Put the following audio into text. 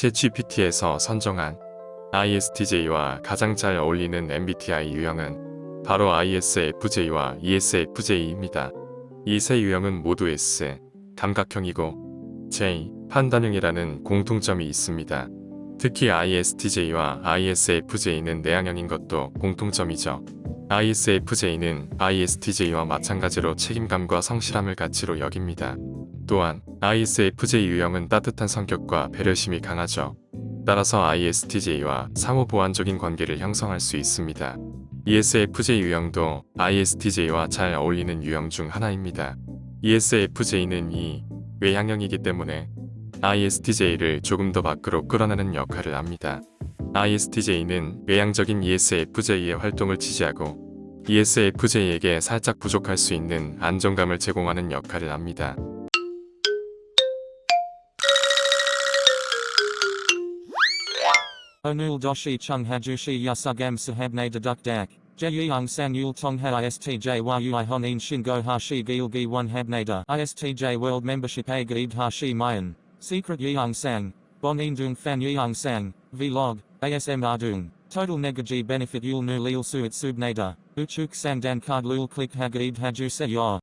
챗GPT에서 선정한 ISTJ와 가장 잘 어울리는 MBTI 유형은 바로 ISFJ와 ESFJ입니다. 이 세 유형은 모두 S, 감각형이고 J, 판단형이라는 공통점이 있습니다. 특히 ISTJ와 ISFJ는 내향형인 것도 공통점이죠. ISFJ는 ISTJ와 마찬가지로 책임감과 성실함을 가치로 여깁니다. 또한 ISFJ 유형은 따뜻한 성격과 배려심이 강하죠. 따라서 ISTJ와 상호 보완적인 관계를 형성할 수 있습니다. ESFJ 유형도 ISTJ와 잘 어울리는 유형 중 하나입니다. ESFJ는 이 외향형이기 때문에 ISTJ를 조금 더 밖으로 끌어내는 역할을 합니다. ISTJ는 외향적인 ESFJ의 활동을 지지하고 ESFJ에게 살짝 부족할 수 있는 안정감을 제공하는 역할을 합니다. Onul doshi chung hajushi yasugam sahabne deduk dak. Jeyung sang yul tongha istj world hashi mayan. Secret. Bonin dung fan yeung sang. Vlog. ASM ardung. Total negaji benefit yul nu lil suit subnada. Uchuk sang dan card lul click hagaib haju se yor.